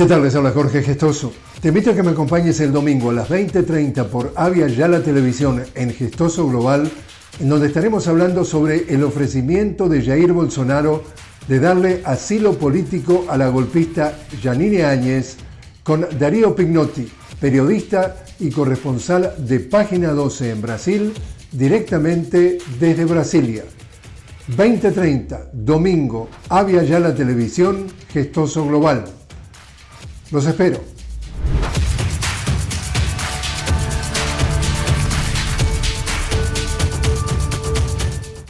¿Qué tal? Les habla Jorge Gestoso. Te invito a que me acompañes el domingo a las 20.30 por Avia Yala Televisión en Gestoso Global, en donde estaremos hablando sobre el ofrecimiento de Jair Bolsonaro de darle asilo político a la golpista Janine Áñez con Darío Pignotti, periodista y corresponsal de Página 12 en Brasil, directamente desde Brasilia. 2030, domingo, Avia Yala Televisión, Gestoso Global. Los espero.